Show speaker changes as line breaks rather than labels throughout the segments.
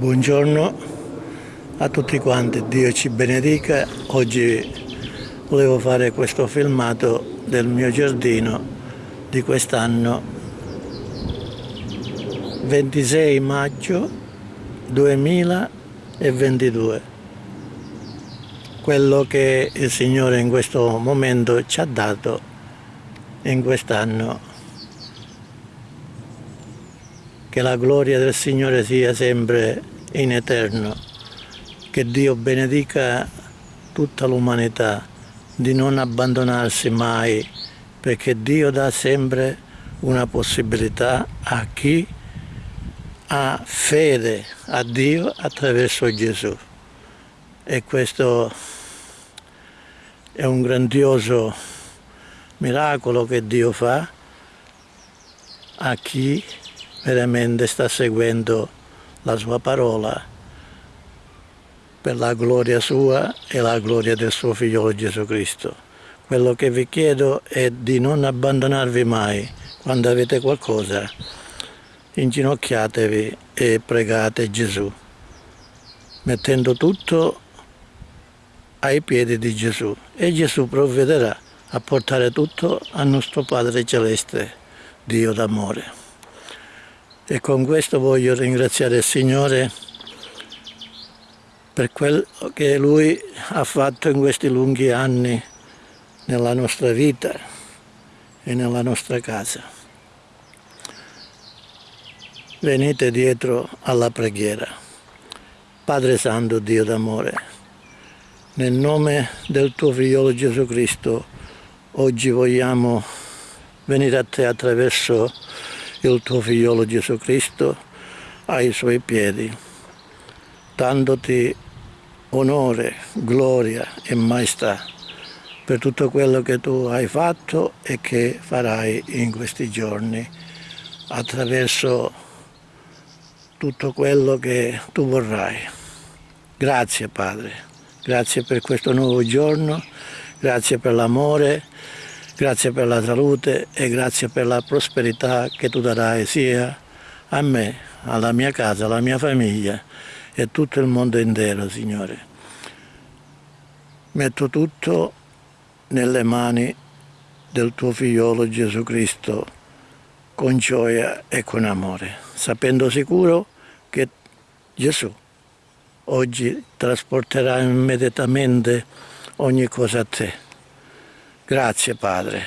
Buongiorno a tutti quanti, Dio ci benedica. Oggi volevo fare questo filmato del mio giardino di quest'anno 26 maggio 2022 quello che il Signore in questo momento ci ha dato in quest'anno. Che la gloria del Signore sia sempre in eterno, che Dio benedica tutta l'umanità di non abbandonarsi mai, perché Dio dà sempre una possibilità a chi ha fede a Dio attraverso Gesù. E questo è un grandioso miracolo che Dio fa a chi veramente sta seguendo la sua parola per la gloria sua e la gloria del suo figliolo Gesù Cristo. Quello che vi chiedo è di non abbandonarvi mai quando avete qualcosa. Inginocchiatevi e pregate Gesù, mettendo tutto ai piedi di Gesù e Gesù provvederà a portare tutto al nostro Padre Celeste, Dio d'amore. E con questo voglio ringraziare il Signore per quello che Lui ha fatto in questi lunghi anni nella nostra vita e nella nostra casa. Venite dietro alla preghiera. Padre Santo, Dio d'amore, nel nome del tuo figliolo Gesù Cristo, oggi vogliamo venire a te attraverso il tuo figliolo Gesù Cristo ai suoi piedi, dandoti onore, gloria e maestà per tutto quello che tu hai fatto e che farai in questi giorni attraverso tutto quello che tu vorrai. Grazie Padre, grazie per questo nuovo giorno, grazie per l'amore Grazie per la salute e grazie per la prosperità che tu darai sia a me, alla mia casa, alla mia famiglia e tutto il mondo intero, Signore. Metto tutto nelle mani del tuo figliolo Gesù Cristo con gioia e con amore, sapendo sicuro che Gesù oggi trasporterà immediatamente ogni cosa a te Grazie Padre,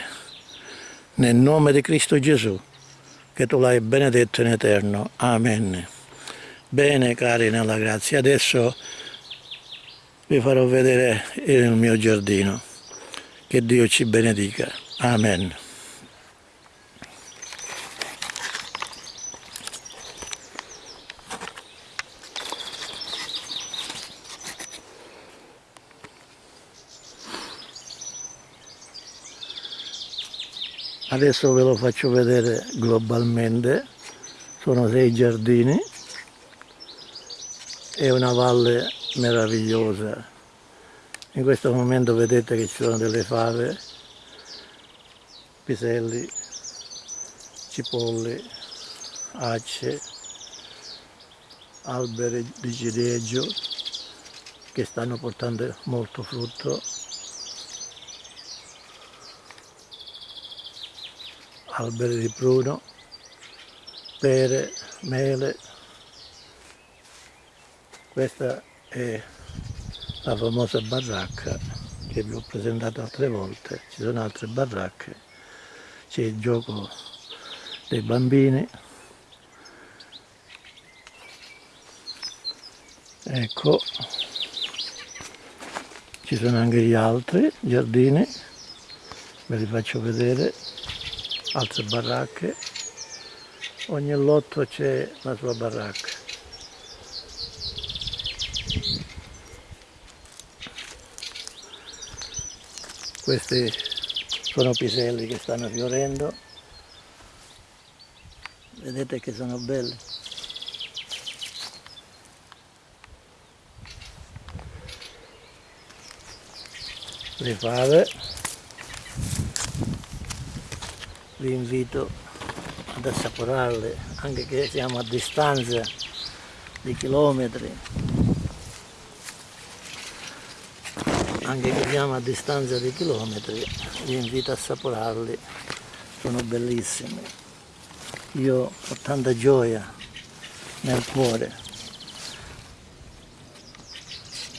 nel nome di Cristo Gesù, che tu l'hai benedetto in eterno. Amen. Bene cari nella grazia, adesso vi farò vedere il mio giardino. Che Dio ci benedica. Amen. Adesso ve lo faccio vedere globalmente. Sono sei giardini. È una valle meravigliosa. In questo momento vedete che ci sono delle fave piselli cipolli acce alberi di ciliegio che stanno portando molto frutto alberi di pruno, pere, mele. Questa è la famosa baracca che vi ho presentato altre volte, ci sono altre baracche, c'è il gioco dei bambini, ecco, ci sono anche gli altri giardini, ve li faccio vedere altre baracche. Ogni lotto c'è la sua baracca. Questi sono piselli che stanno fiorendo. Vedete che sono belli le fave vi invito ad assaporarle anche che siamo a distanza di chilometri. Anche che siamo a distanza di chilometri vi invito a assaporarli. Sono bellissimi. Io ho tanta gioia nel cuore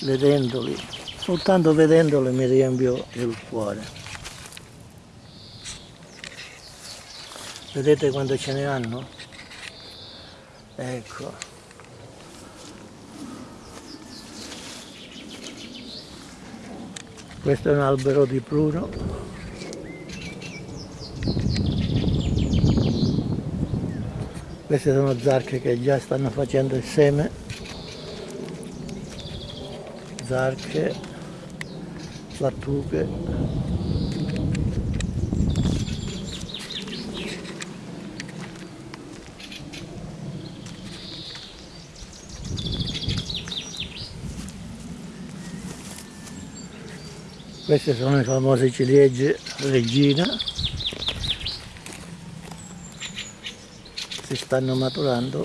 vedendoli. Soltanto vedendoli mi riempio il cuore vedete quando ce ne hanno? ecco. Questo è un albero di pruno queste sono zarche che già stanno facendo il seme. Zarche lattughe queste sono le famose ciliegie regina. Si stanno maturando.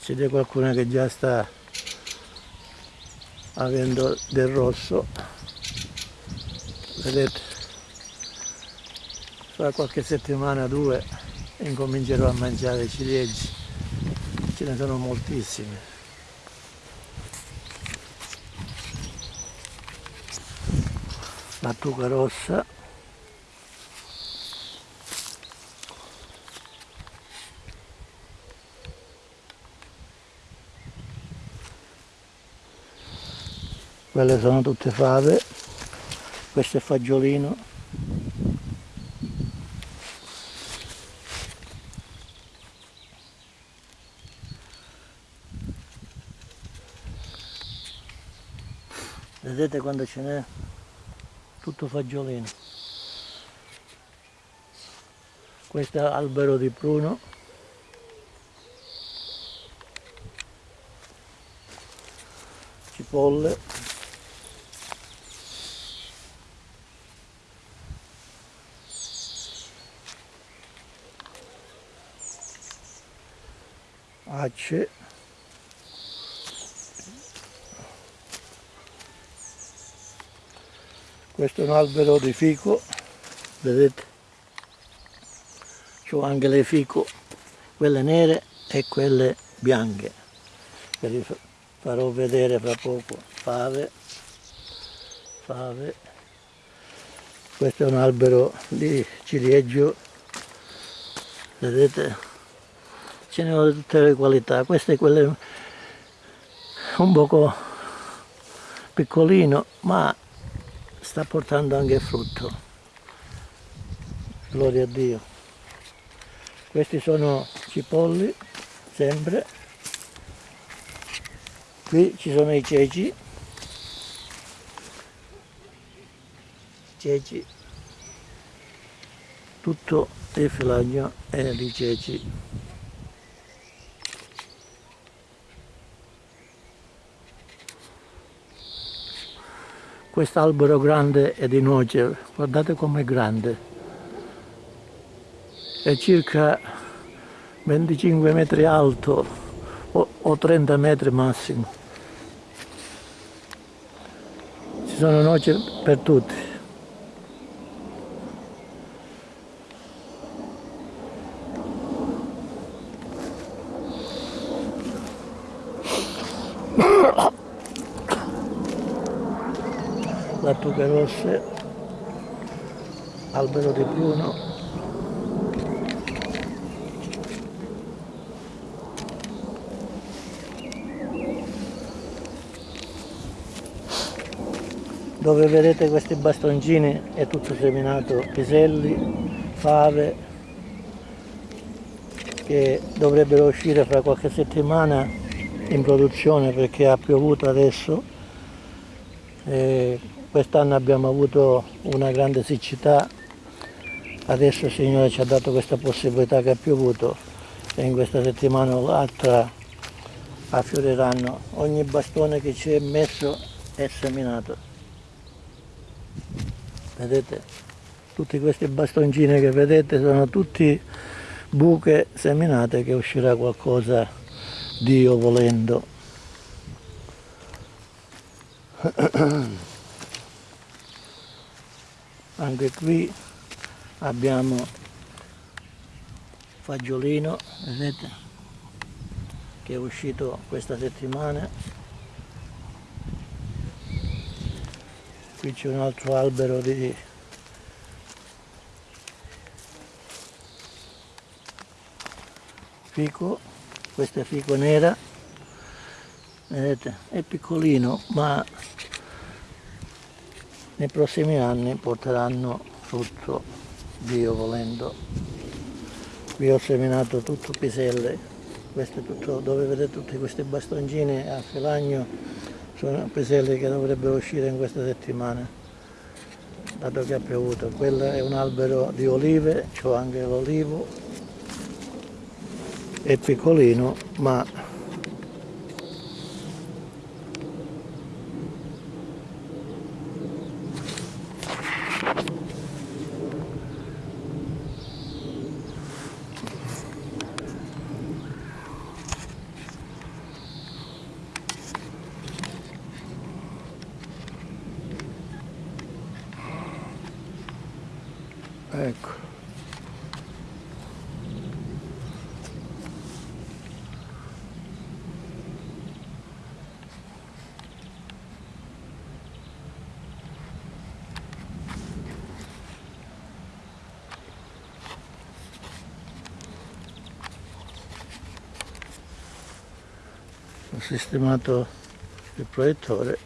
C'è qualcuna che già sta avendo del rosso. Vedete fra qualche settimana due incomincerò a mangiare ciliegie. Ce ne sono moltissime lattuga rossa. Quelle sono tutte fave. Questo è fagiolino vedete quando ce n'è tutto fagiolino. Questo albero di pruno. Cipolle. Acce questo è un albero di fico vedete? C'ho anche le fico quelle nere e quelle bianche. Ve li farò vedere fra poco. Fave fave. Questo è un albero di ciliegio vedete? Ce ne ho di tutte le qualità. Questo è quello un poco piccolino ma sta portando anche frutto. Gloria a Dio. Questi sono cipolli sempre. Qui ci sono i ceci. Ceci. Tutto il filagno è di ceci quest'albero grande è di noce, guardate com'è grande, è circa 25 metri alto o, o 30 metri massimo. Ci sono noci per tutti. lattughe rosse, albero di pruno, dove vedete questi bastoncini è tutto seminato piselli, fave che dovrebbero uscire fra qualche settimana in produzione perché ha piovuto adesso. Quest'anno abbiamo avuto una grande siccità adesso il Signore ci ha dato questa possibilità che ha piovuto e in questa settimana o l'altra affioriranno ogni bastone che ci è messo è seminato. Vedete? Tutti questi bastoncini che vedete sono tutti buche seminate che uscirà qualcosa Dio volendo. Anche qui abbiamo fagiolino vedete che è uscito questa settimana. Qui c'è un altro albero di fico. Questo è fico nera. Vedete è piccolino ma nei prossimi anni porteranno frutto Dio volendo. Qui ho seminato tutto piselle tutto dove vedete tutti questi bastoncini a filagno sono piselle che dovrebbero uscire in questa settimana dato che ha piovuto. Quello è un albero di olive c'ho anche l'olivo è piccolino ma sistemato il proiettore.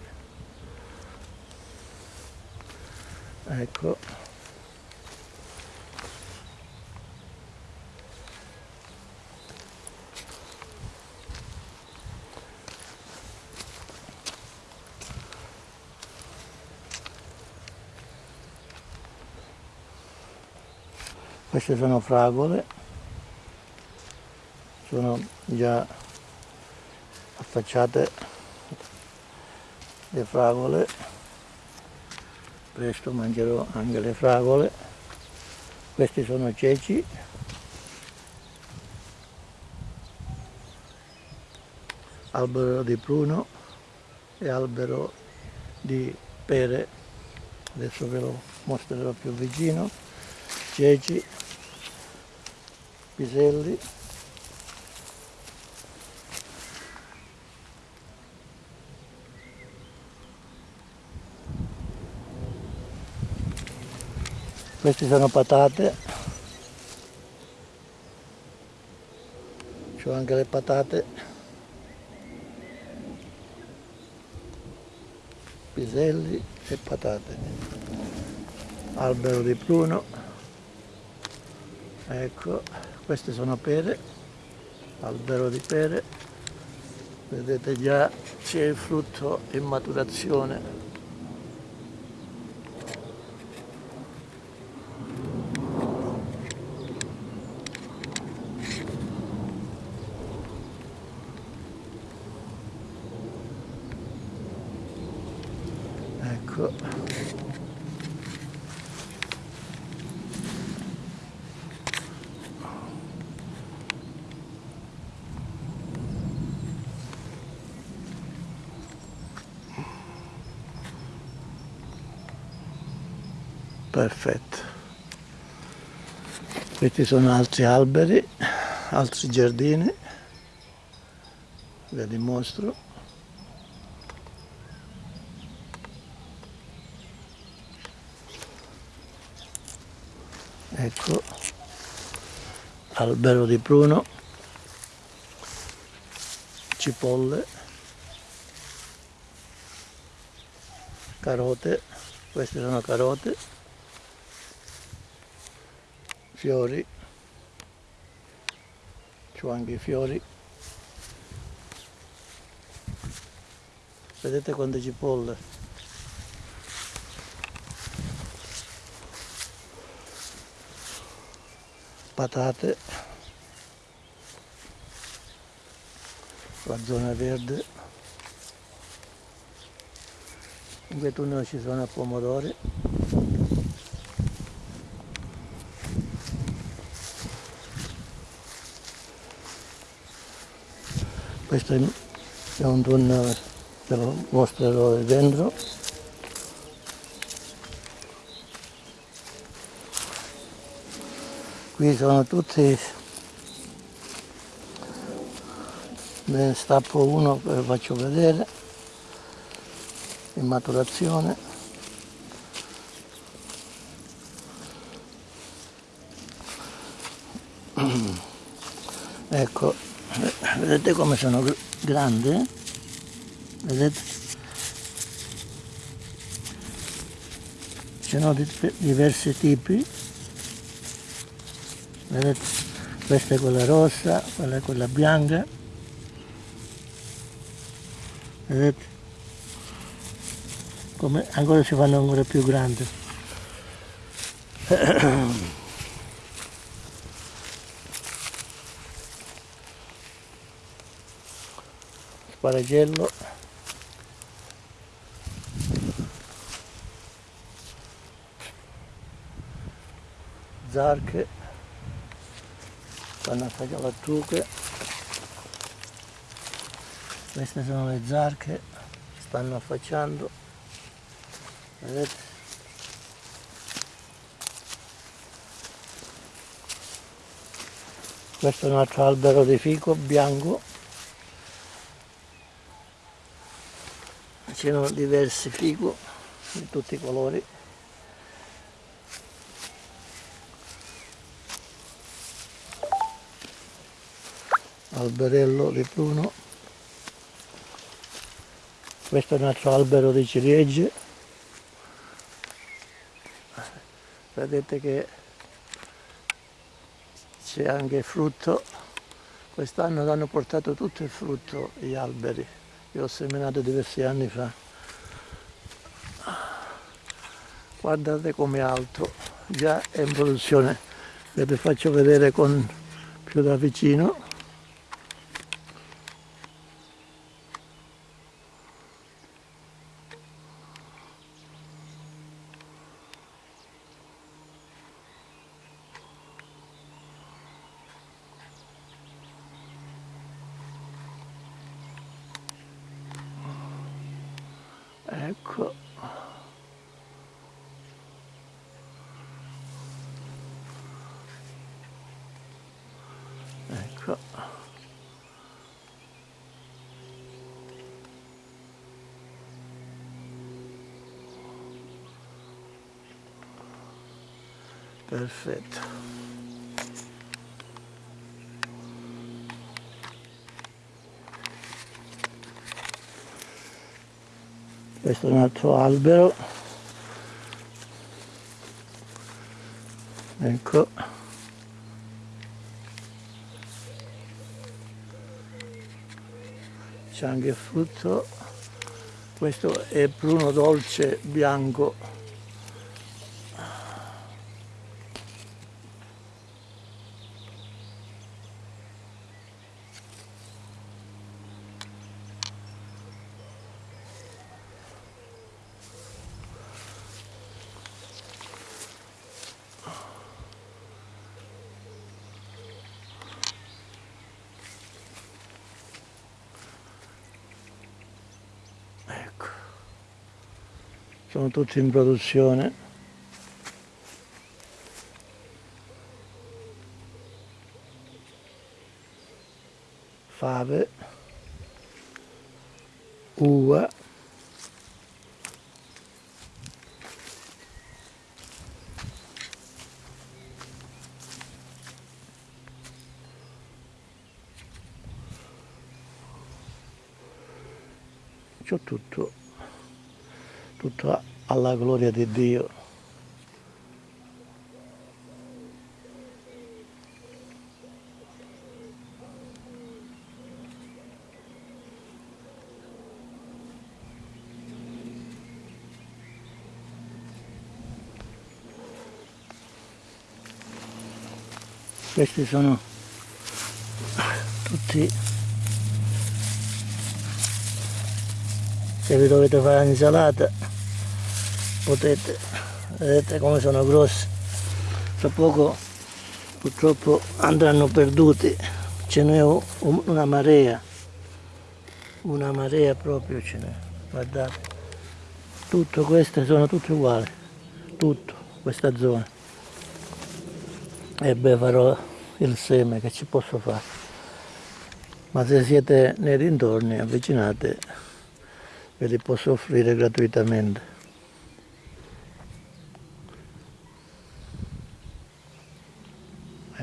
Ecco. Queste sono fragole. Sono già affacciate le fragole. Presto mangerò anche le fragole. Questi sono ceci. Albero di pruno e albero di pere. Adesso ve lo mostrerò più vicino. Ceci piselli queste sono patate. C'ho anche le patate. Piselli e patate. Albero di pruno. Ecco queste sono pere. Albero di pere. Vedete già c'è il frutto in maturazione ecco perfetto questi sono altri alberi altri giardini. Ve li mostro. Ecco albero di pruno cipolle. Carote. Queste sono carote fiori c'ho anche i fiori. Vedete quante cipolle? Patate la zona verde. In quel tunnel ci sono pomodori questo è un tunnel ve lo mostrerò dentro qui sono tutti ne stappo uno lo faccio vedere in maturazione. Ecco vedete come sono grandi? Vedete? Ci sono diversi tipi. Vedete? Questa è quella rossa quella è quella bianca. Vedete? Come ancora si fanno ancora più grandi sparagello zarche. Stanno a fare lattughe queste sono le zarche stanno affacciando. Vedete? Questo è un altro albero di fico bianco c'erano diversi fico di tutti i colori. Alberello di pruno questo è un altro albero di ciliegie. Vedete che c'è anche frutto. Quest'anno hanno portato tutto il frutto gli alberi. Io ho seminato diversi anni fa guardate come alto già è in produzione ve lo faccio vedere con più da vicino ecco ecco. Perfetto. Questo è un altro albero. Ecco anche il frutto. Questo è pruno dolce bianco sono tutti in produzione fave uva c'ho tutto alla gloria di Dio. Questi sono tutti se vi dovete fare l'insalata potete vedete come sono grossi tra poco purtroppo andranno perduti. Ce n'è una marea. Una marea proprio ce n'è. Guardate. Tutto queste sono tutte uguali. Tutto questa zona. E beh farò il seme che ci posso fare. Ma se siete nei dintorni avvicinate ve li posso offrire gratuitamente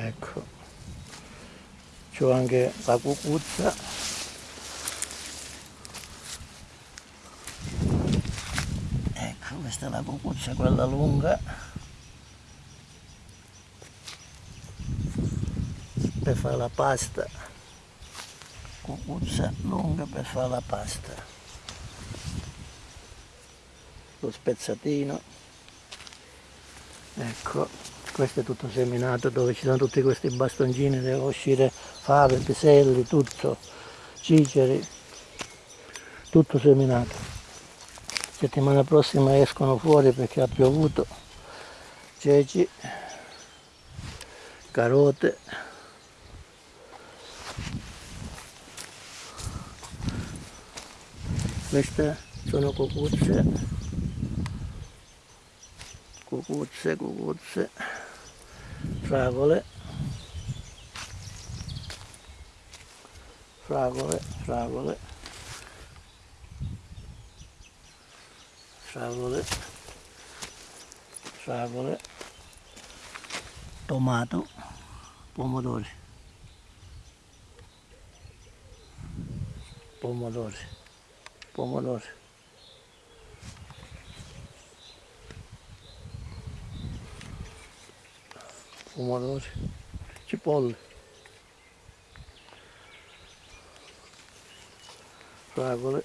ecco. C'ho anche la cucuzza. Ecco questa è la cucuzza quella lunga. Per fare la pasta. Cucuzza lunga per fare la pasta. Lo spezzatino. Ecco questo è tutto seminato dove ci sono tutti questi bastoncini devono uscire fave, piselli, tutto ciceri tutto seminato. Settimana prossima escono fuori perché ha piovuto ceci carote queste sono cucuzze cucuzze cucuzze fragole. Fragole fragole. Fragole. Fragole. Tomato. Pomodori. Pomodori. Pomodori pomodori, cipolle, fragole,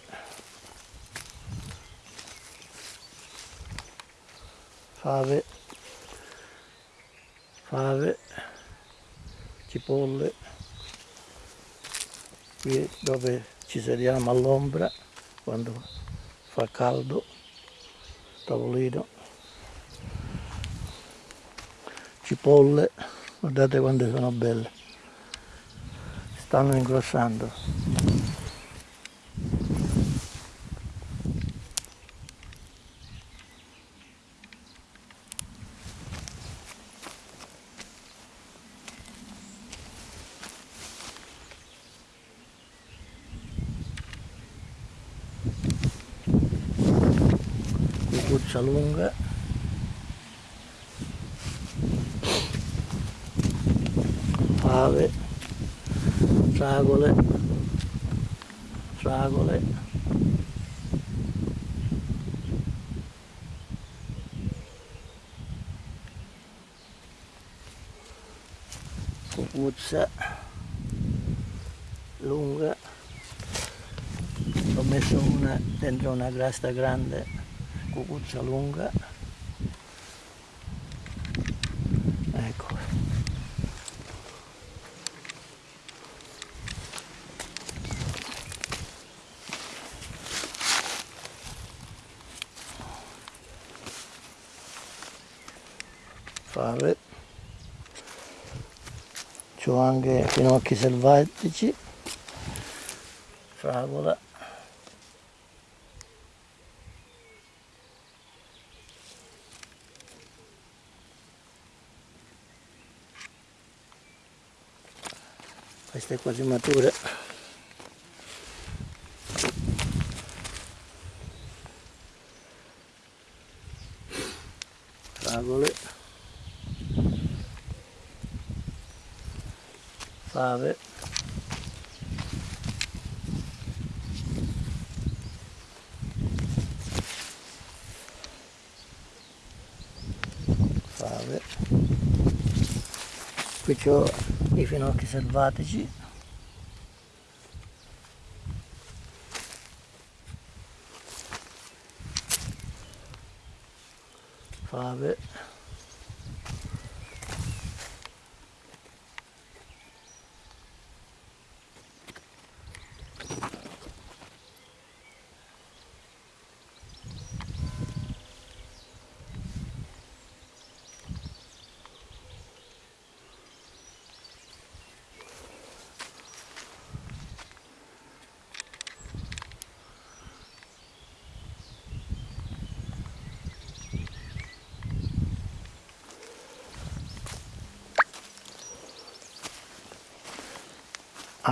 fave, fave, cipolle, qui dove ci sediamo all'ombra quando fa caldo, tavolino, cipolle guardate quante sono belle. Stanno ingrossando cuccia lunga fave, fragole, fragole, cucuzza lunga, ho messo una dentro una grasta grande, cucuzza lunga, fave c'ho finocchi selvatici. Fragola questa è quasi matura fragole fave. Fave. Qui ho i finocchi selvatici fave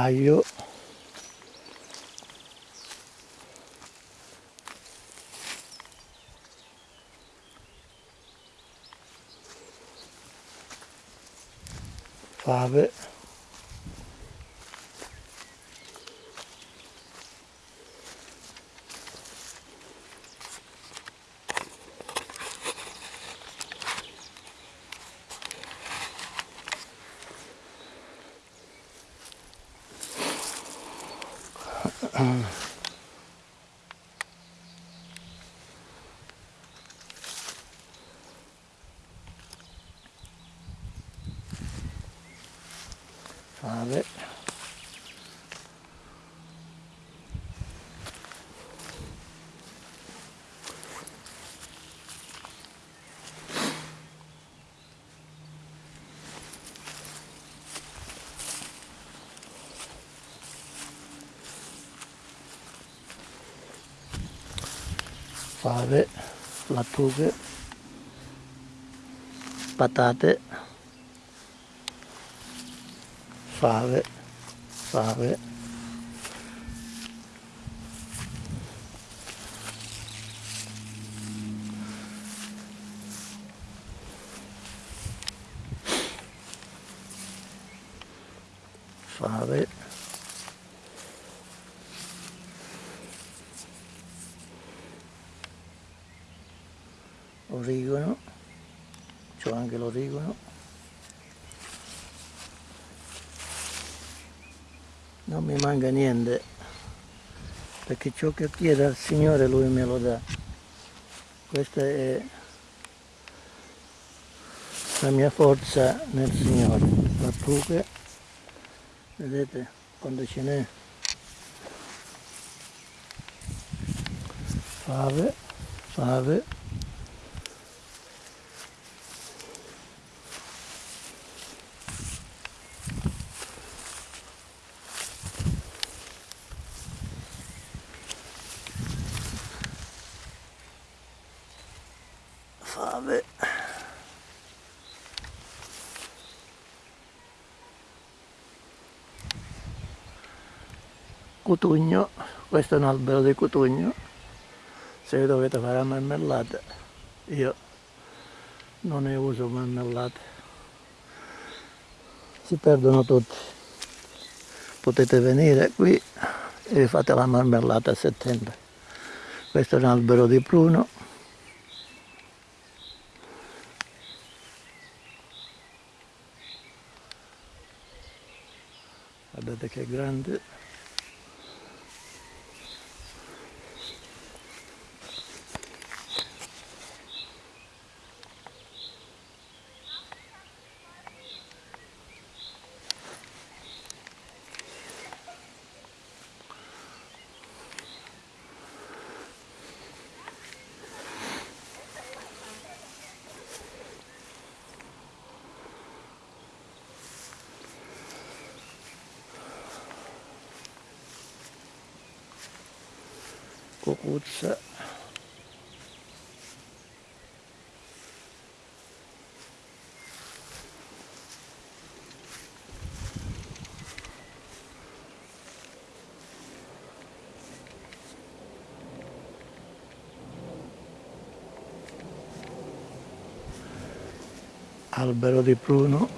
aglio fave fave fave, lattughe, patate, fave, fave, fave, origano, c'ho anche l'origano, non mi manca niente, perché ciò che chiedo al Signore Lui me lo dà. Questa è la mia forza nel Signore. Lattughe, vedete quando ce n'è. Fave. fave cotugno questo è un albero di cotugno. Se dovete fare marmellata io non ne uso marmellate. Si perdono tutti. Potete venire qui e fate la marmellata a settembre. Questo è un albero di pruno. Guardate che grande cucuzza albero di pruno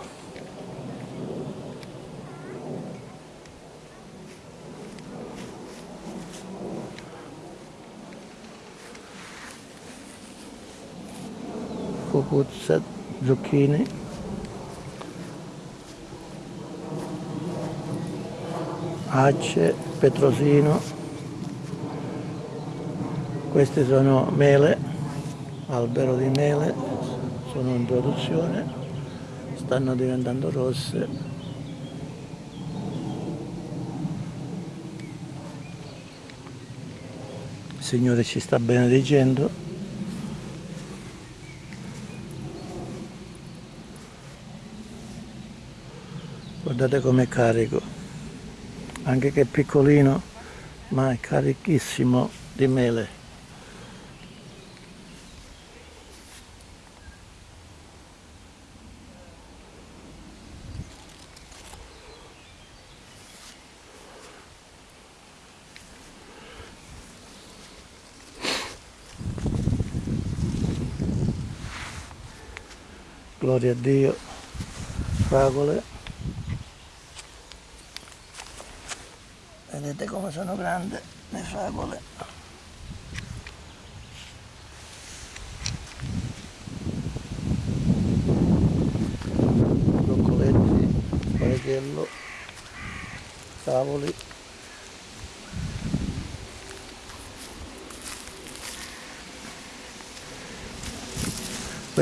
cucuzza, zucchine acce, petrosino. Queste sono mele albero di mele sono in produzione stanno diventando rosse. Il Signore ci sta benedicendo. Guardate com'è carico. Anche che è piccolino ma è carichissimo di mele gloria a Dio, fragole. Vedete come sono grandi le fragole. Broccoletti, orecchiello, cavoli.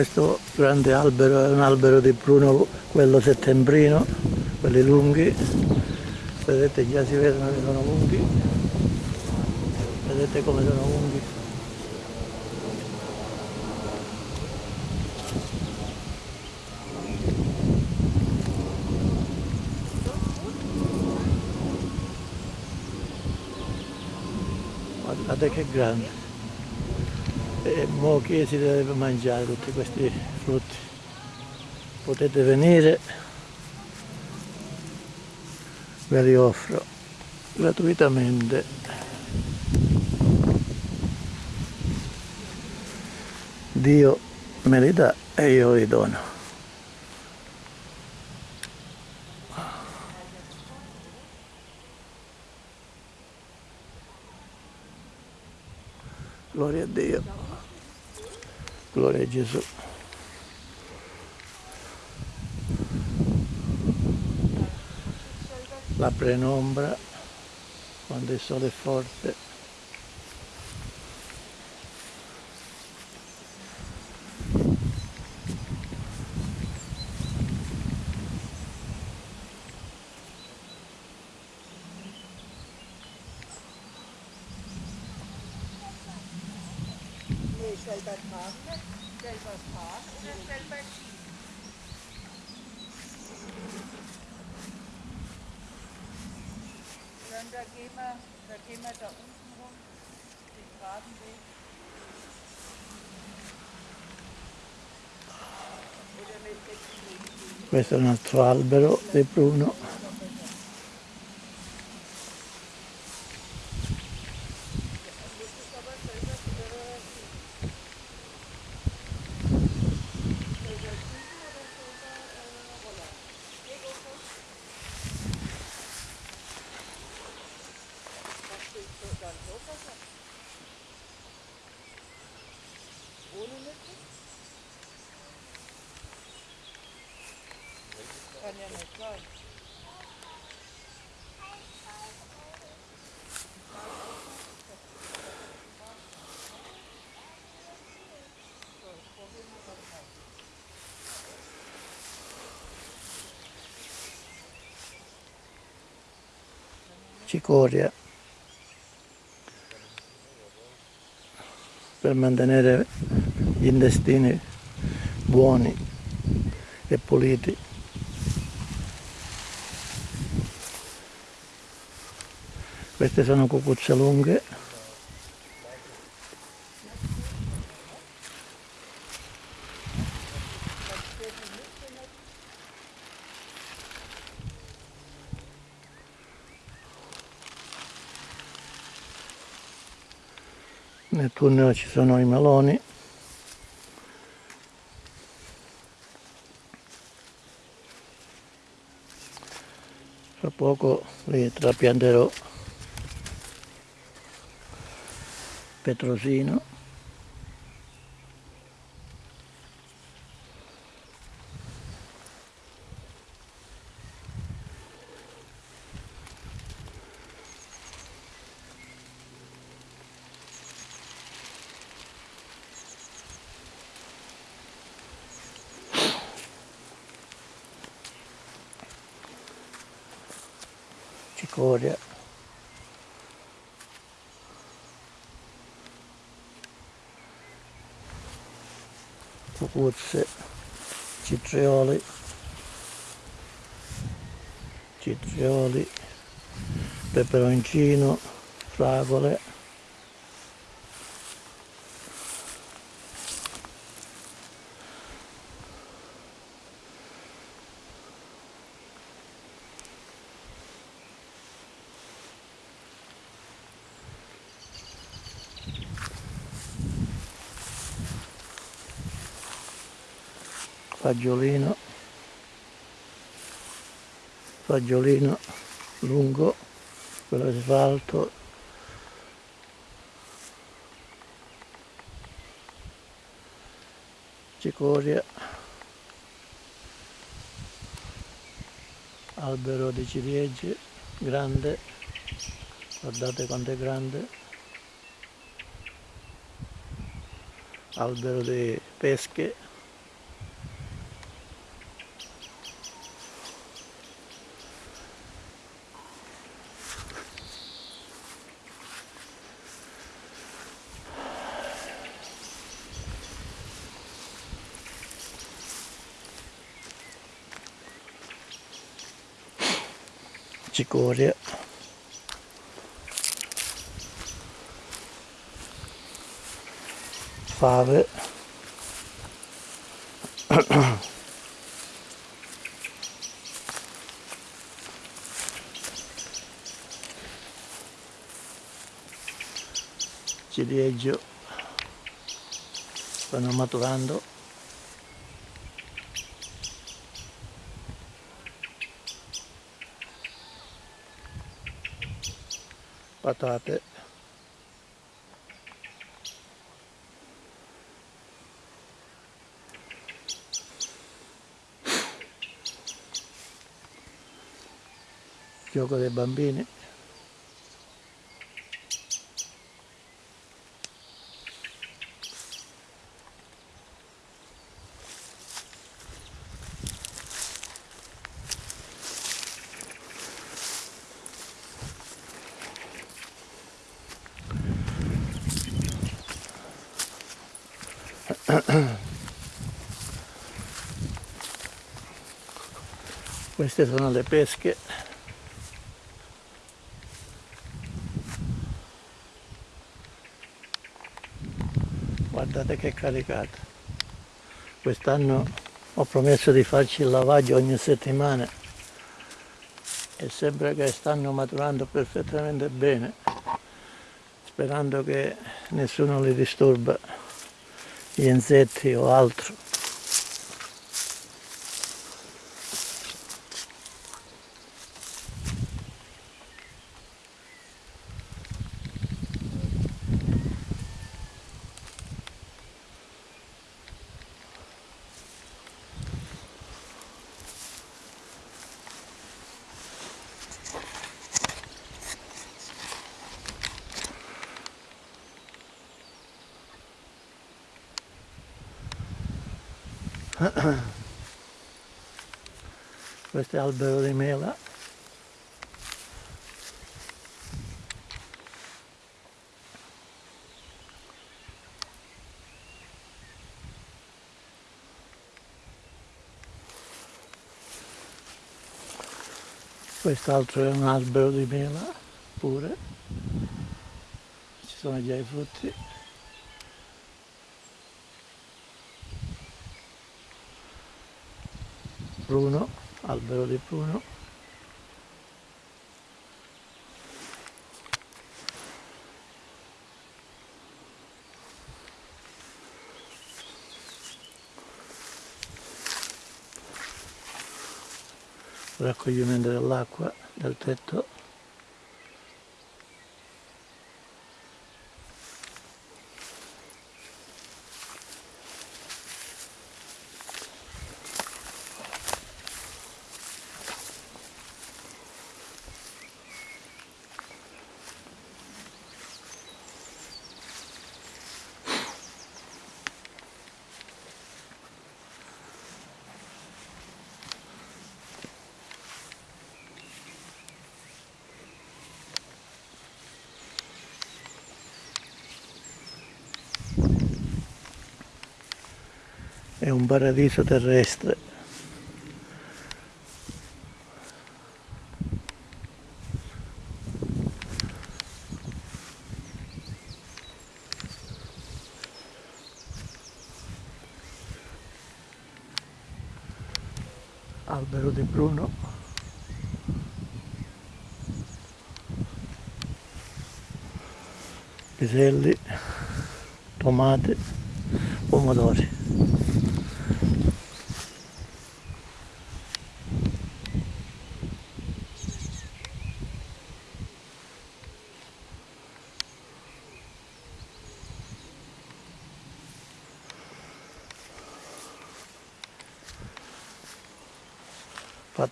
Questo grande albero è un albero di pruno, quello settembrino, quelli lunghi. Vedete già si vedono che sono lunghi. Vedete come sono lunghi. Guardate che grande e mo che si deve mangiare tutti questi frutti. Potete venire. Ve li offro gratuitamente. Dio me li dà e io li dono Gloria a Dio. Gloria a Gesù. La penombra quando il sole è forte questo è un altro albero di pruno
Ohne Mitte?
Cicoria per mantenere gli intestini buoni e puliti. Queste sono cucuzze lunghe. Nel tunnel ci sono i meloni. Fra poco li trapianterò petrosino. peperoncino, fragole. fagiolino fagiolino cicoria. Albero di ciliegie grande. Guardate quanto è grande. Albero di pesche cicoria fave. Ciliegio stanno maturando patate. Gioco dei bambini queste sono le pesche. Guardate che caricata quest'anno ho promesso di farci il lavaggio ogni settimana e sembra che stanno maturando perfettamente bene sperando che nessuno li disturba gli insetti o altro questo è albero di mela. Quest'altro è un albero di mela pure. Ci sono già i frutti pruno, albero di pruno. raccoglimento dell'acqua del tetto paradiso terrestre. Albero di pruno piselli tomate pomodori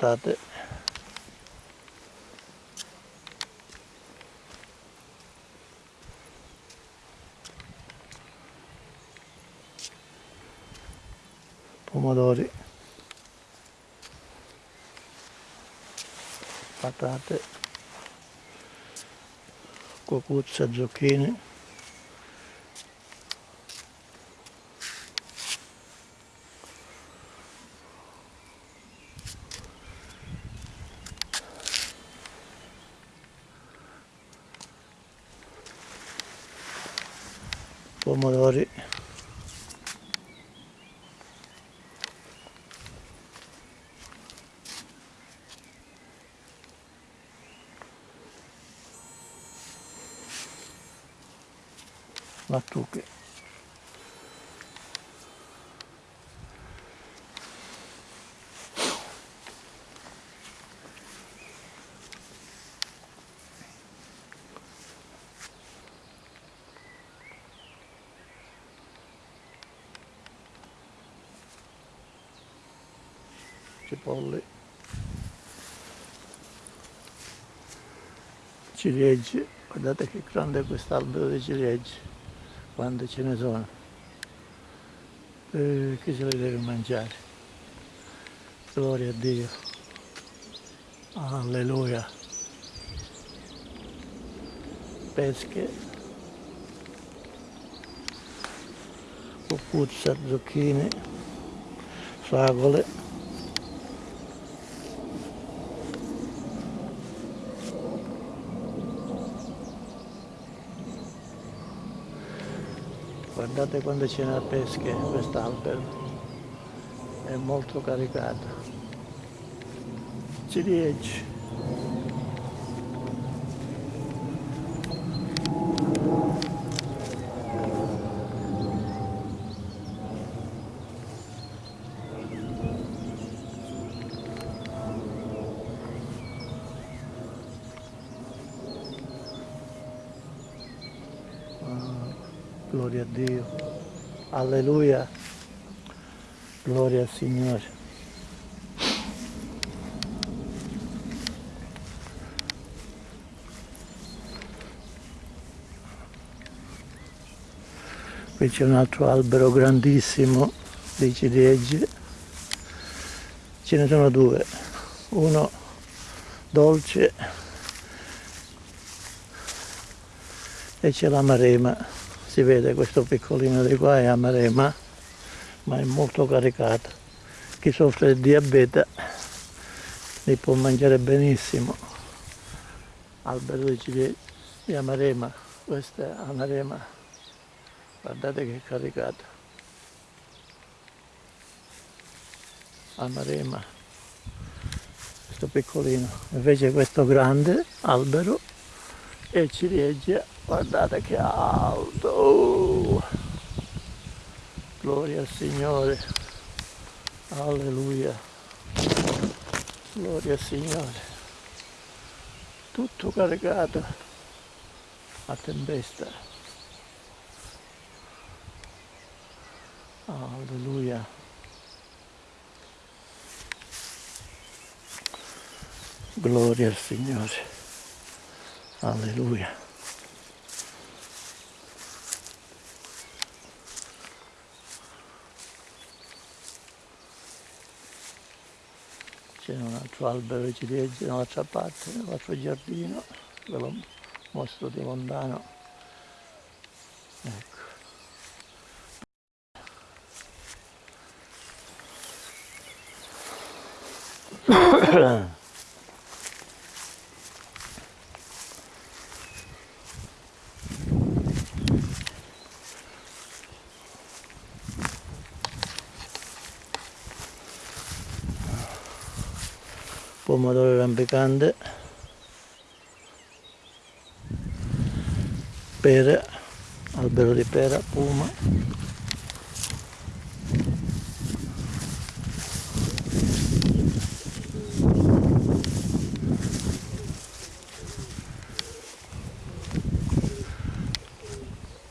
patate pomodori. Patate. Cucuzza zucchine pomodori lattuche cipolle ciliegie guardate che grande è quest'albero di ciliegie quante ce ne sono. Eh, chi se le deve mangiare? Gloria a Dio. Alleluia. Pesche. Cucuzza, zucchine fragole guardate quando ce n'è pesche quest'albero è molto caricato. Ciliegie Gloria a Dio. Alleluia. Gloria al Signore. Qui c'è un altro albero grandissimo di ciliegie. Ce ne sono due. Uno dolce e c'è la marema si vede questo piccolino di qua è amarema ma è molto caricato. Chi soffre di diabete li può mangiare benissimo. Albero di di amarema questa è amarema guardate che caricato. Amarema questo piccolino. Invece questo grande albero è ciliegia guardate che alto. Gloria al Signore. Alleluia. Gloria al Signore. Tutto caricato a tempesta. Alleluia. Gloria al Signore. Alleluia c'è un altro albero di ciliegie dall'altra parte, nell'altro giardino, ve lo mostro di lontano. Ecco. pomodoro rampicante pere albero di pera puma.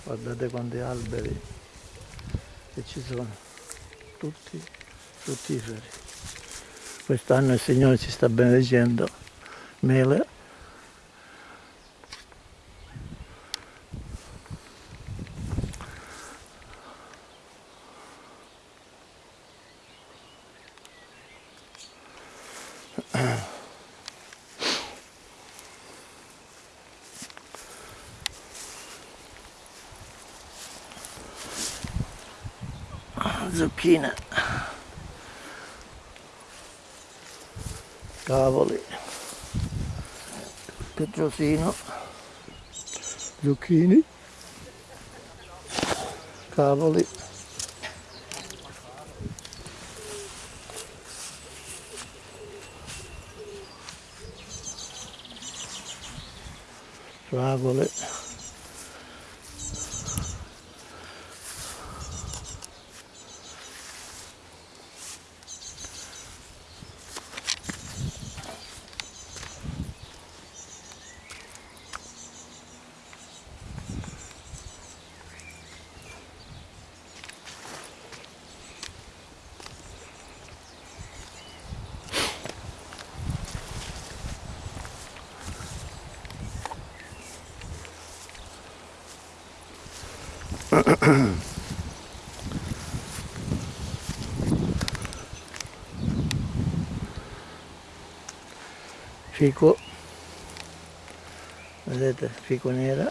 Guardate quanti alberi che ci sono. Tutti fruttiferi Quest'anno il Signore ci sta benedicendo mele. zucchine cavoli. Petrosino zucchini. Cavoli. Fragole fico. Vedete fico nera.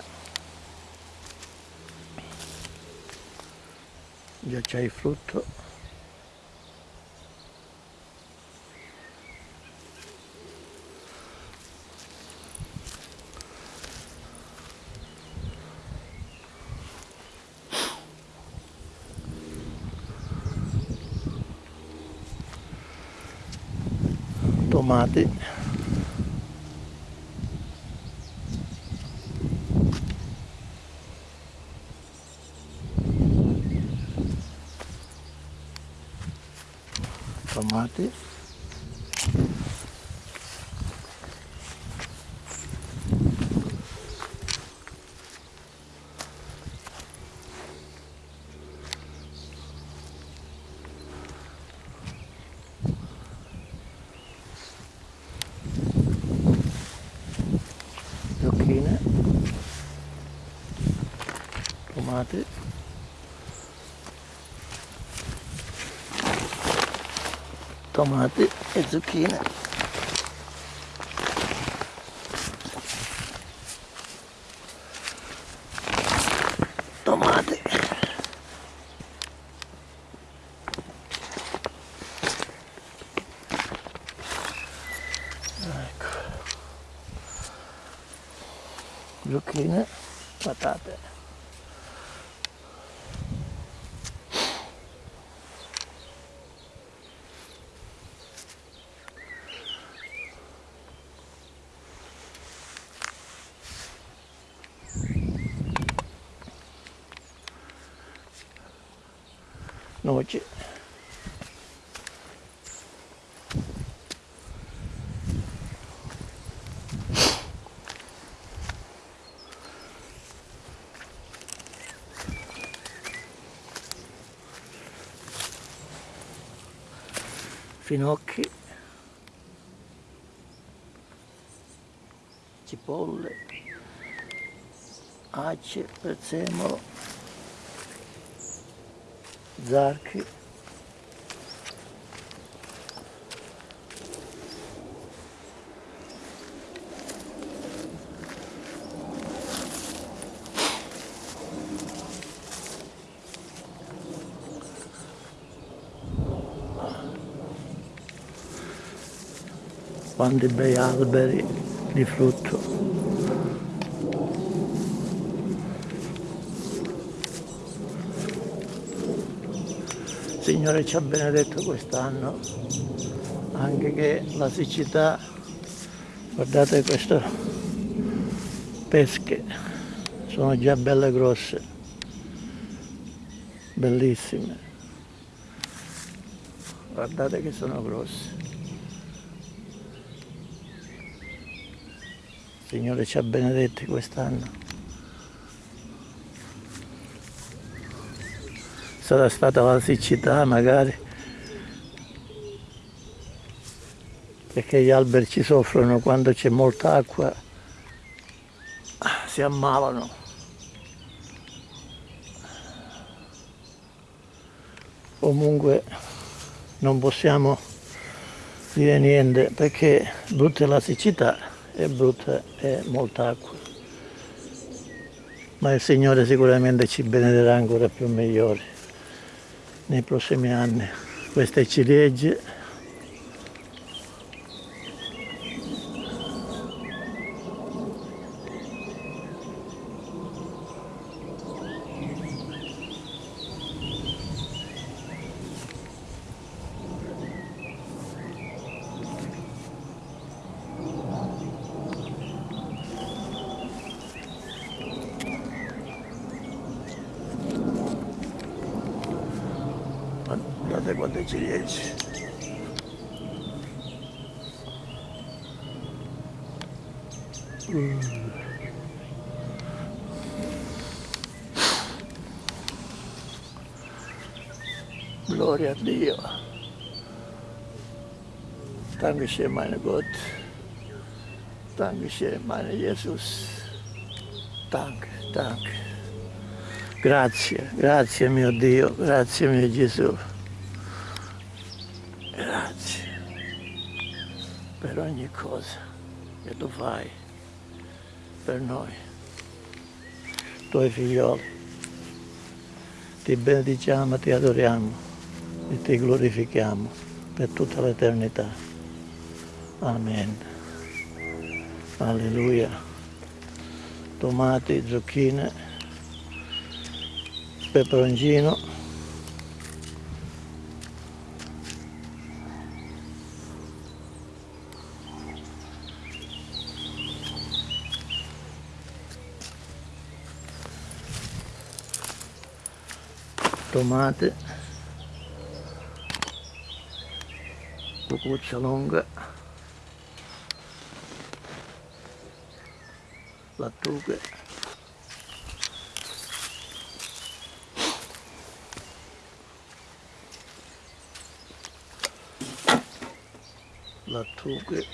Già c'è il frutto tomati e zucchine noci finocchi. Cipolle. Ace prezzemolo zarchi. Quanti bei alberi di frutto Signore ci ha benedetto quest'anno. Anche che la siccità guardate queste pesche sono già belle grosse bellissime. Guardate che sono grosse. Signore ci ha benedetti quest'anno sarà stata la siccità magari perché gli alberi ci soffrono quando c'è molta acqua, si ammalano. Comunque non possiamo dire niente perché brutta è la siccità e brutta è molta acqua. Ma il Signore sicuramente ci benederà ancora più migliori nei prossimi anni. Queste ciliegie guardate quante ciliegie Mm. Gloria a Dio. Dankeschön, meine Gott. Dankeschön, meine Jesus. Danke, danke. Grazie, grazie mio Dio, grazie mio Gesù. Grazie per ogni cosa che tu fai per noi, tuoi figlioli. Ti benediciamo, ti adoriamo e ti glorifichiamo per tutta l'eternità. Amen. Alleluia. Tomati, zucchine, peperoncino. Tomate, cucuccia lunga, lattughe, lattughe,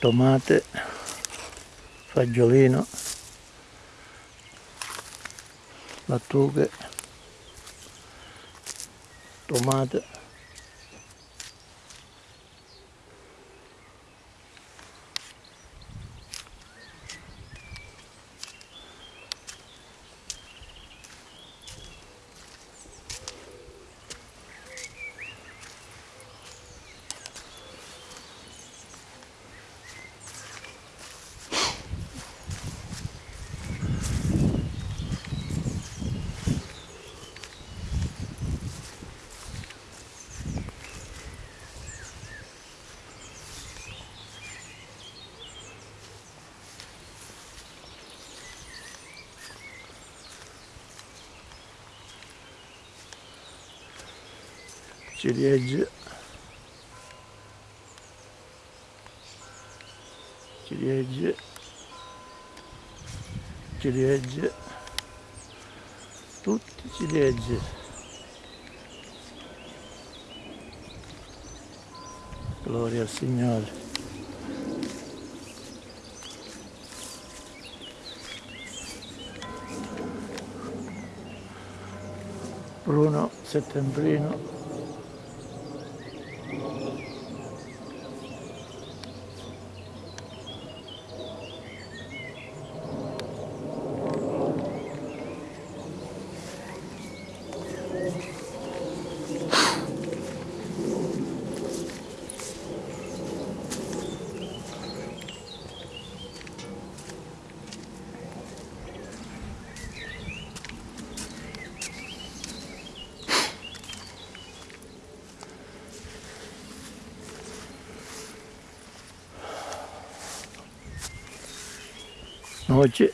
tomate, fagiolino, lattughe, tomate, ciliegie, ciliegie, ciliegie, tutti ciliegie. Gloria al Signore. Bruno settembrino noce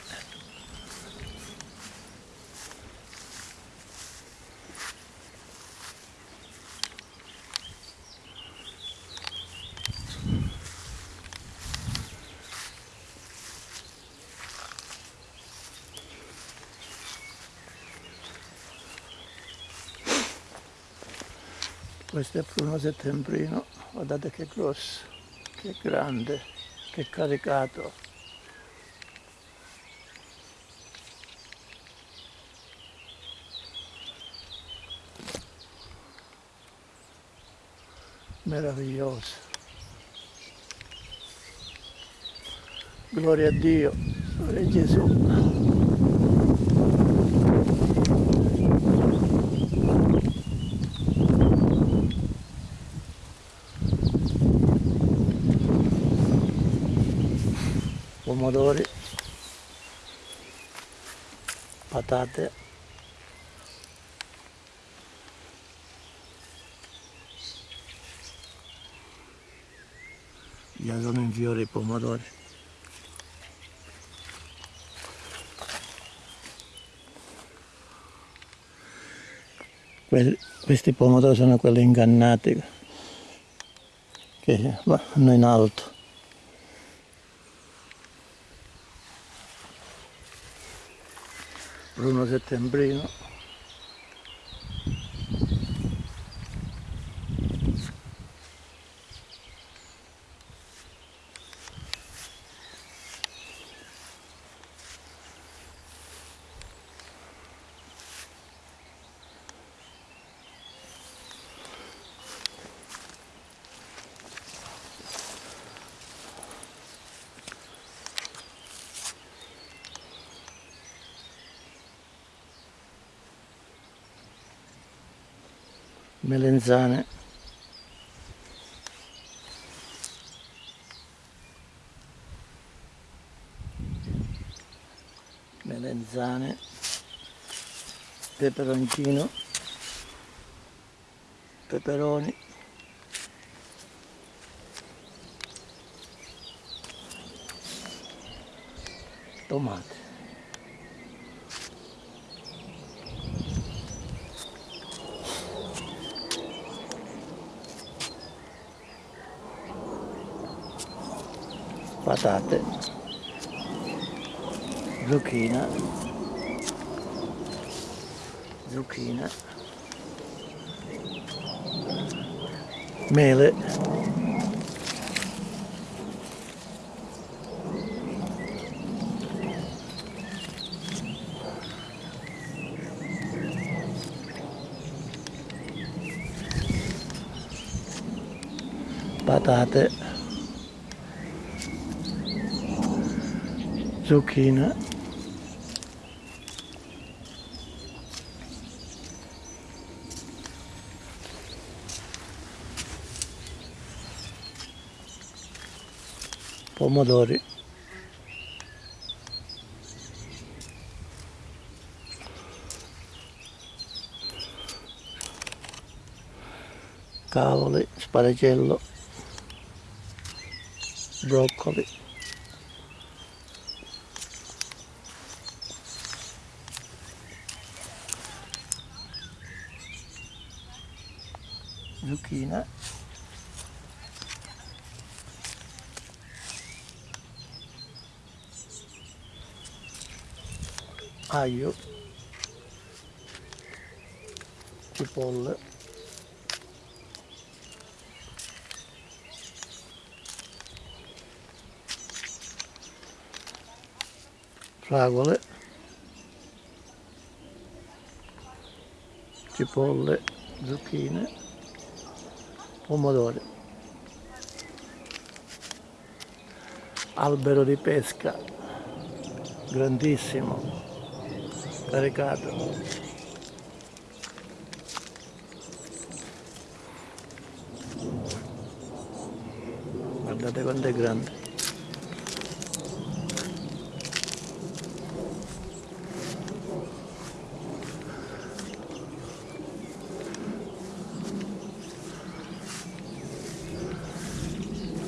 questo è pruno settembrino. Guardate che grosso che grande che caricato meraviglioso gloria a Dio gloria a Gesù. Pomodori patate già sono in fiore i pomodori. Quelli- questi pomodori sono quelli ingannati che vanno in alto. Bruno Settembrino melenzane melenzane peperoncino. Peperoni. Tomate patate, zucchina, zucchina, mele, patate, zucchina, pomodori, cavoli, sparagello, broccoli. Zucchina aglio cipolle fragole cipolle zucchine pomodori. Albero di pesca grandissimo caricato. Guardate quanto è grande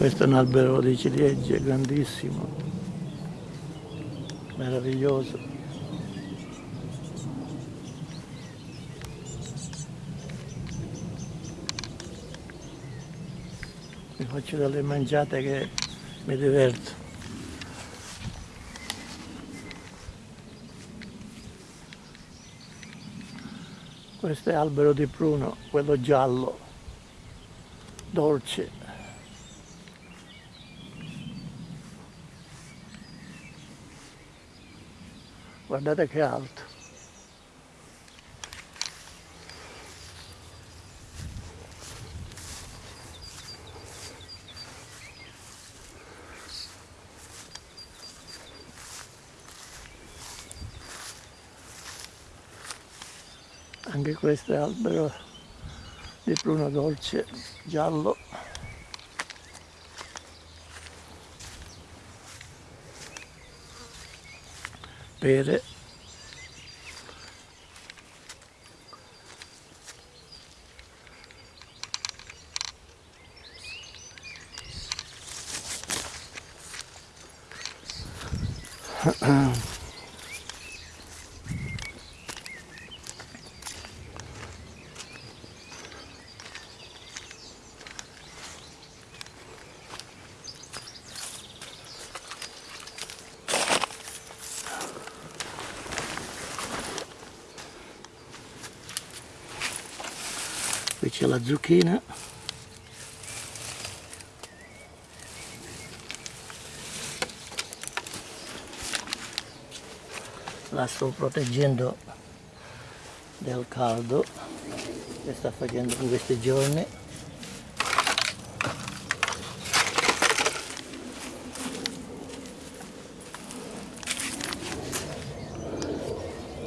questo è un albero di ciliegie grandissimo meraviglioso. Mi faccio delle mangiate che mi diverto. Questo è albero di pruno quello giallo dolce guardate che alto. Anche questo è albero di pruno dolce giallo pere la zucchina. La sto proteggendo del caldo che sta facendo in questi giorni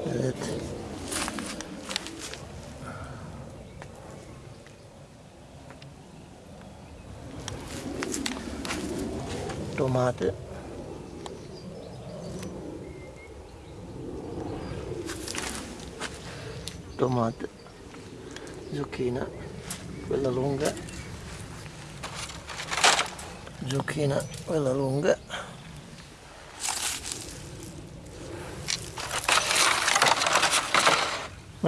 vedete tomate tomate zucchina quella lunga zucchina quella lunga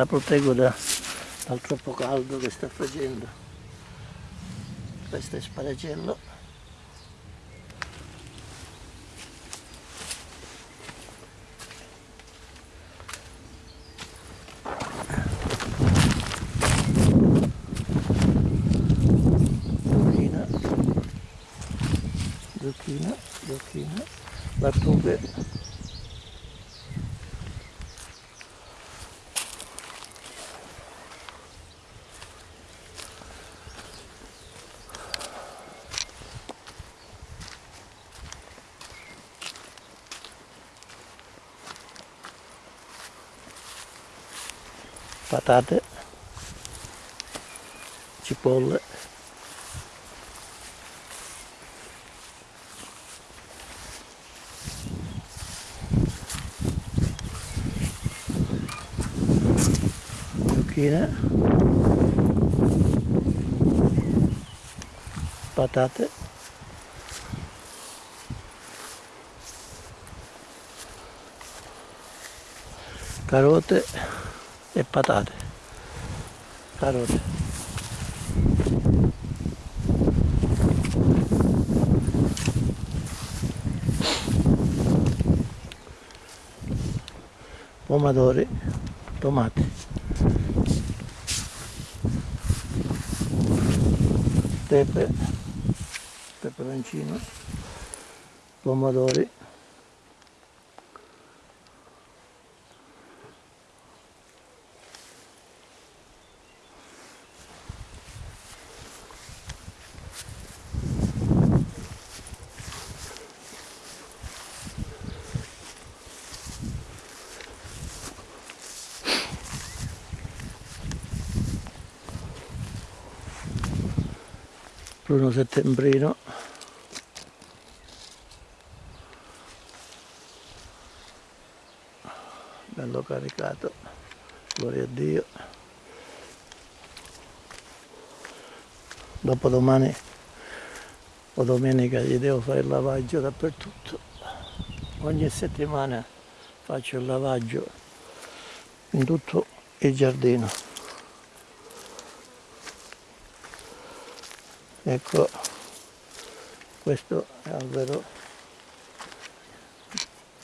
la proteggo da, dal troppo caldo che sta facendo. Questo è sparagello zucchina zucchina zucchina lattughe patate cipolle zucchine patate carote e patate. Carote. Pomodori tomati. Pepe peperoncino pomodori pruno settembrino. Bello caricato. Gloria a Dio. Dopodomani o domenica gli devo fare il lavaggio dappertutto. Ogni settimana faccio il lavaggio in tutto il giardino ecco questo è albero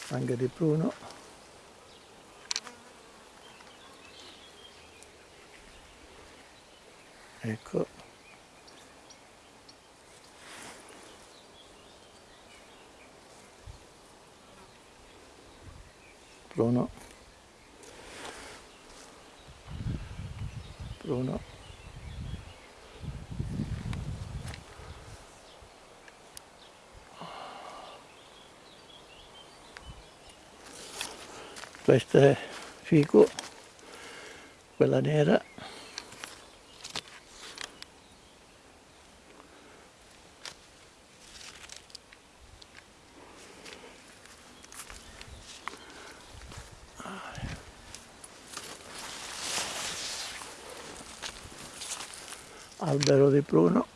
anche di pruno ecco. Pruno pruno questa è fico quella nera. Albero di pruno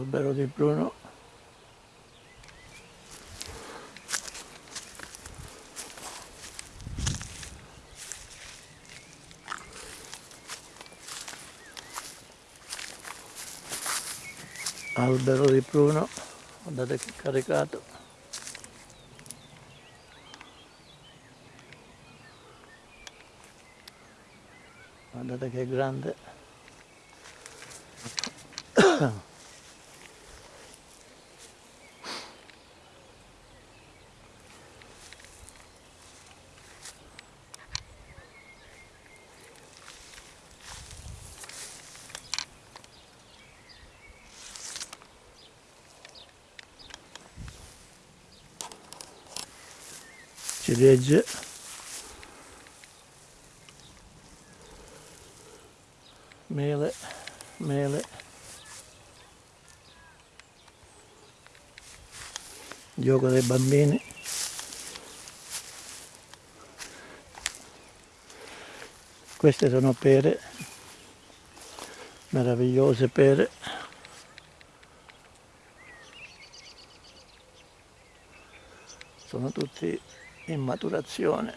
albero di pruno albero di pruno guardate che caricato. Guardate che grande ciliegie mele mele. Gioco dei bambini. Queste sono pere. Meravigliose pere. Sono tutti in maturazione.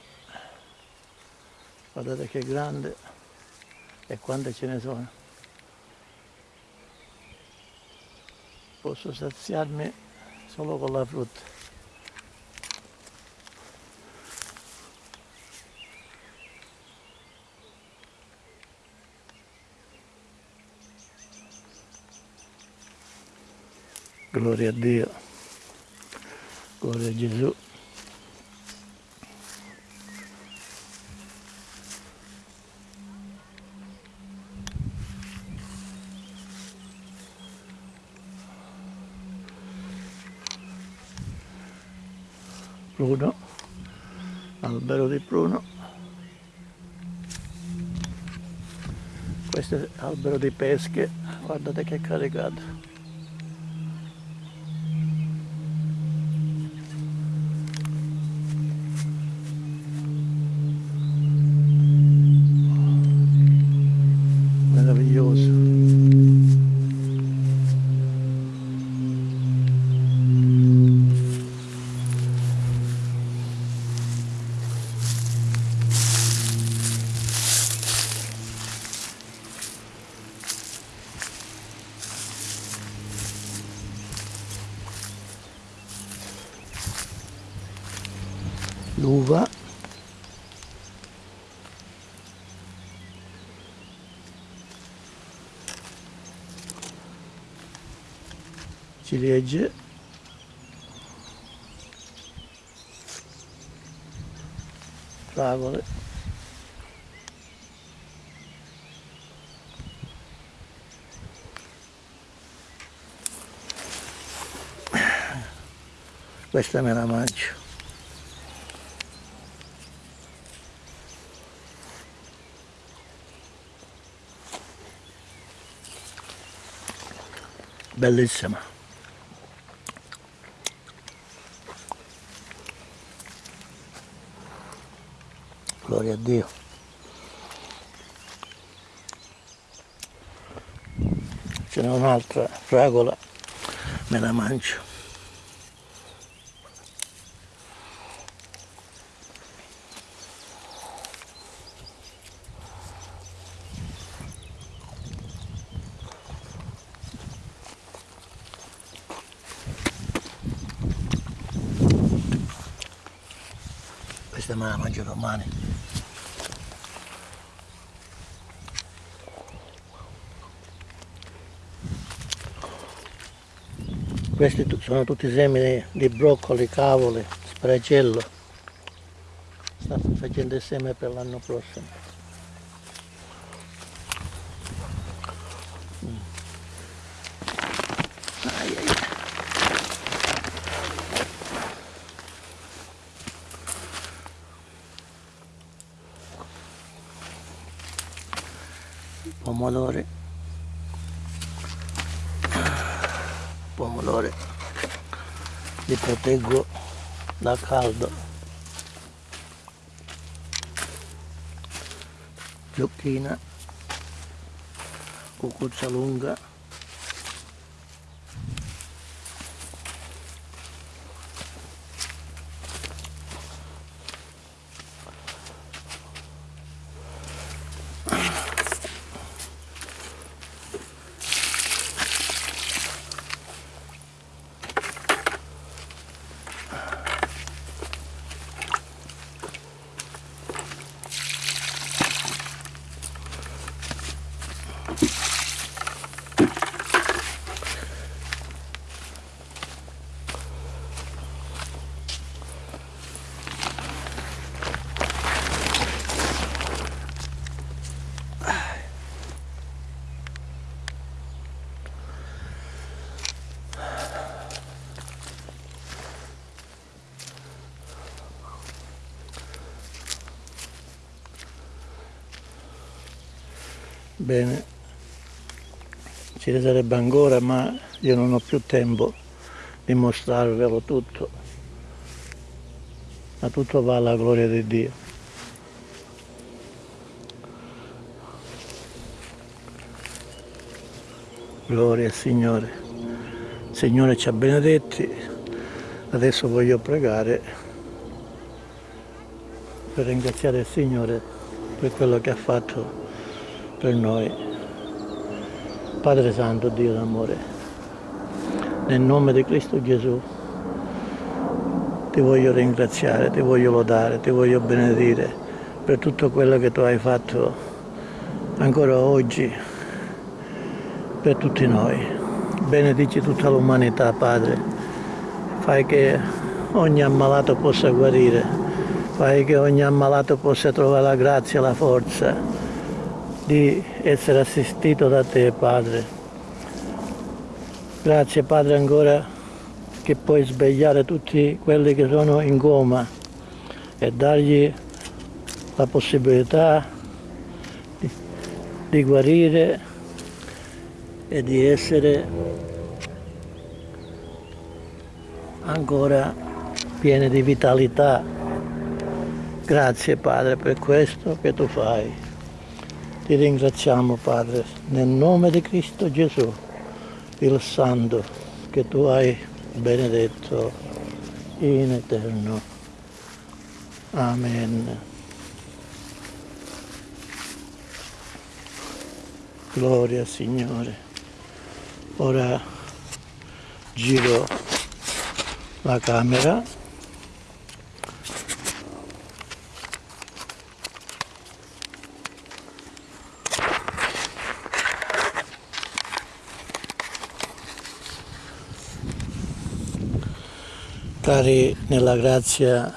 Guardate che grande e quante ce ne sono. Posso saziarmi solo con la frutta. Gloria a Dio. Gloria a Gesù pruno, albero di pruno, questo è albero di pesche, guardate che caricato. questa me la mangio. Bellissima. Gloria a Dio. Ce n'è un'altra fragola me la mangio. Mangio domani questi sono tutti semi di broccoli, cavoli, spragello sta facendo il seme per l'anno prossimo pomodori pomodori li proteggo da caldo. Zucchina cucuzza lunga Bene, ci ne sarebbe ancora ma io non ho più tempo di mostrarvelo tutto, ma tutto va alla gloria di Dio. Gloria al Signore. Il Signore ci ha benedetti, adesso voglio pregare per ringraziare il Signore per quello che ha fatto per noi. Padre Santo, Dio d'amore, nel nome di Cristo Gesù, ti voglio ringraziare, ti voglio lodare, ti voglio benedire per tutto quello che tu hai fatto ancora oggi per tutti noi. Benedici tutta l'umanità, Padre. Fai che ogni ammalato possa guarire, fai che ogni ammalato possa trovare la grazia, la forza, di essere assistito da te Padre. Grazie Padre ancora che puoi svegliare tutti quelli che sono in coma e dargli la possibilità di, di guarire e di essere ancora pieni di vitalità. Grazie Padre per questo che tu fai. Ti ringraziamo Padre, nel nome di Cristo Gesù, il Santo, che tu hai benedetto in eterno. Amen. Gloria Signore. Ora giro la camera Cari nella grazia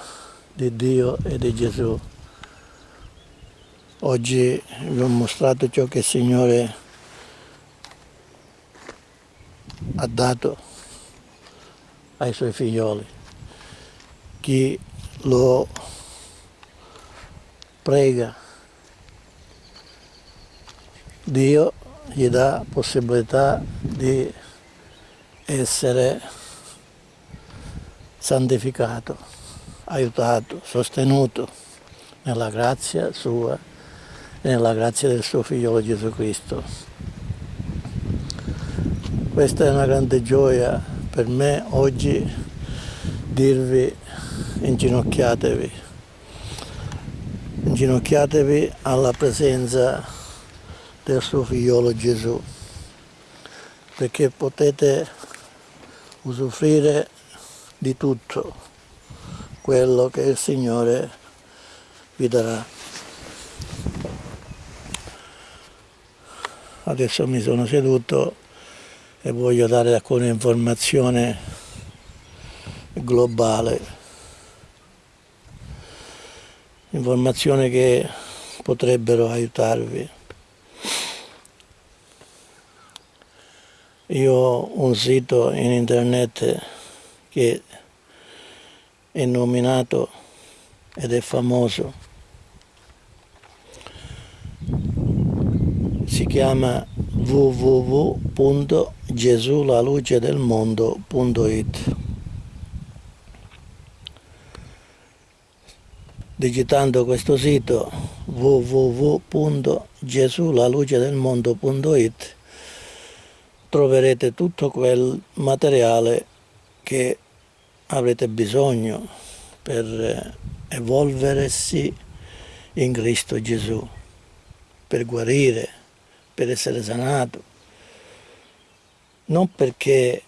di Dio e di Gesù, oggi vi ho mostrato ciò che il Signore ha dato ai suoi figlioli. Chi lo prega, Dio gli dà possibilità di essere santificato, aiutato, sostenuto nella grazia sua e nella grazia del suo figliolo Gesù Cristo. Questa è una grande gioia per me oggi dirvi inginocchiatevi, inginocchiatevi alla presenza del suo figliolo Gesù, perché potete usufruire di tutto quello che il Signore vi darà. Adesso mi sono seduto e voglio dare alcune informazioni globali, informazioni che potrebbero aiutarvi. Io ho un sito in internet che è nominato ed è famoso. Si chiama www.gesulalucedelmondo.it Digitando questo sito www.gesulalucedelmondo.it troverete tutto quel materiale che avrete bisogno per eh, evolversi in Cristo Gesù, per guarire, per essere sanato. Non perché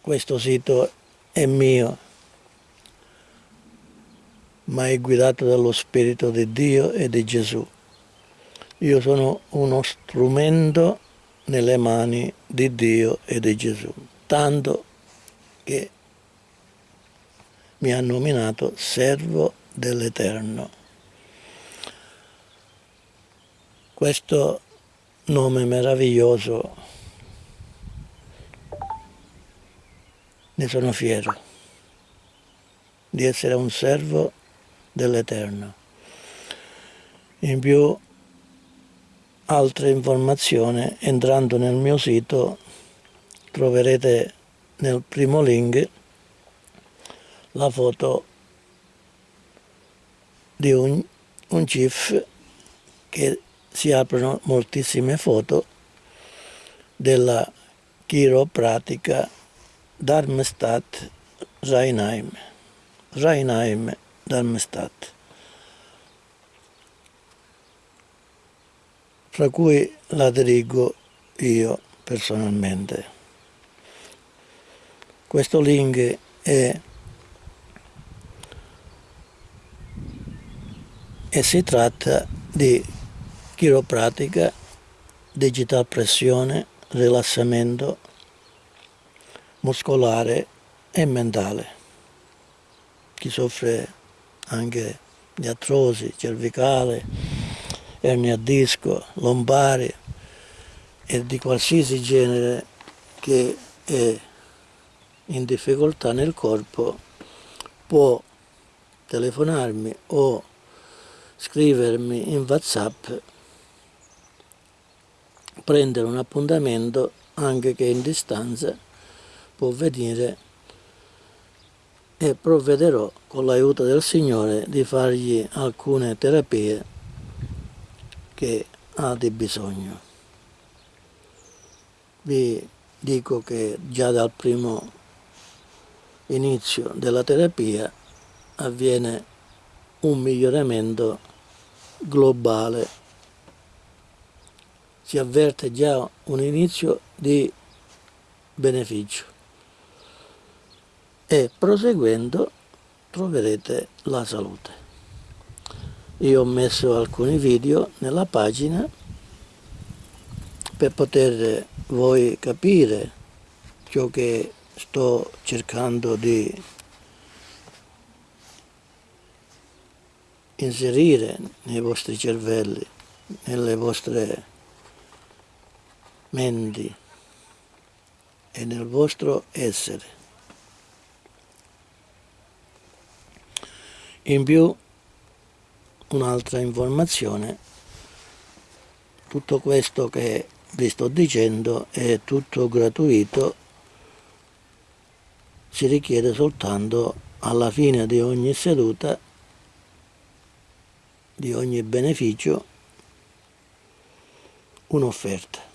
questo sito è mio, ma è guidato dallo Spirito di Dio e di Gesù. Io sono uno strumento nelle mani di Dio e di Gesù, tanto che mi ha nominato servo dell'Eterno. Questo nome meraviglioso ne sono fiero di essere un servo dell'Eterno. In più altre informazioni entrando nel mio sito troverete nel primo link la foto di un, un GIF che si aprono moltissime foto della chiropratica Darmstadt Rheinheim Rheinheim Darmstadt fra cui la dirigo io personalmente. Questo link è e si tratta di chiropratica, digital pressione, rilassamento muscolare e mentale. Chi soffre anche di artrosi cervicale, ernia a disco, lombari e di qualsiasi genere che è in difficoltà nel corpo può telefonarmi o scrivermi in whatsapp prendere un appuntamento anche che in distanza può venire e provvederò con l'aiuto del Signore di fargli alcune terapie che ha di bisogno. Vi dico che già dal primo inizio della terapia avviene un miglioramento globale. Si avverte già un inizio di beneficio e proseguendo troverete la salute io ho messo alcuni video nella pagina per poter voi capire ciò che sto cercando di inserire nei vostri cervelli, nelle vostre menti e nel vostro essere. In più un'altra informazione tutto questo che vi sto dicendo è tutto gratuito ci richiede soltanto alla fine di ogni seduta, di ogni beneficio, un'offerta.